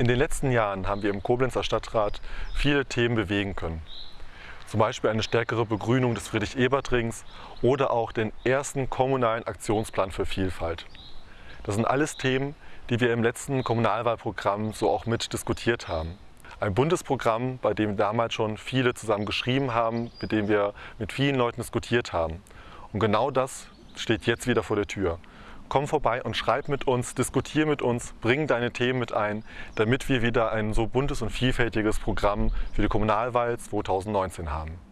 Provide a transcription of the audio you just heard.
In den letzten Jahren haben wir im Koblenzer Stadtrat viele Themen bewegen können. Zum Beispiel eine stärkere Begrünung des Friedrich-Ebert-Rings oder auch den ersten kommunalen Aktionsplan für Vielfalt. Das sind alles Themen, die wir im letzten Kommunalwahlprogramm so auch mit diskutiert haben. Ein Bundesprogramm, bei dem damals schon viele zusammen geschrieben haben, mit dem wir mit vielen Leuten diskutiert haben. Und genau das steht jetzt wieder vor der Tür komm vorbei und schreib mit uns, diskutier mit uns, bring deine Themen mit ein, damit wir wieder ein so buntes und vielfältiges Programm für die Kommunalwahl 2019 haben.